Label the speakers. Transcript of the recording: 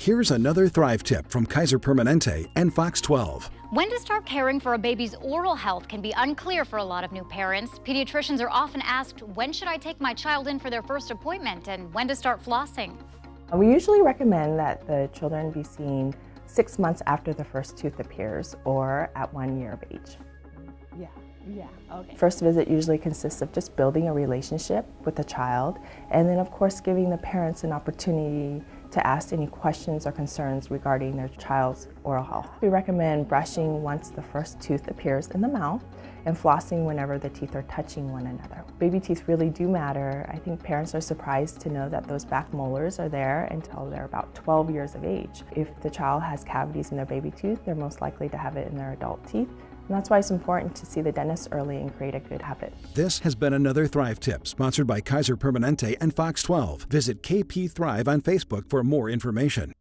Speaker 1: Here's another Thrive tip from Kaiser Permanente and Fox 12.
Speaker 2: When to start caring for a baby's oral health can be unclear for a lot of new parents. Pediatricians are often asked, when should I take my child in for their first appointment and when to start flossing?
Speaker 3: Uh, we usually recommend that the children be seen six months after the first tooth appears or at one year of age.
Speaker 4: Yeah, yeah, okay.
Speaker 3: First visit usually consists of just building a relationship with the child and then of course giving the parents an opportunity to ask any questions or concerns regarding their child's oral health. We recommend brushing once the first tooth appears in the mouth and flossing whenever the teeth are touching one another. Baby teeth really do matter. I think parents are surprised to know that those back molars are there until they're about 12 years of age. If the child has cavities in their baby tooth, they're most likely to have it in their adult teeth. And that's why it's important to see the dentist early and create a good habit.
Speaker 1: This has been another Thrive tip sponsored by Kaiser Permanente and Fox 12. Visit KP Thrive on Facebook for more information.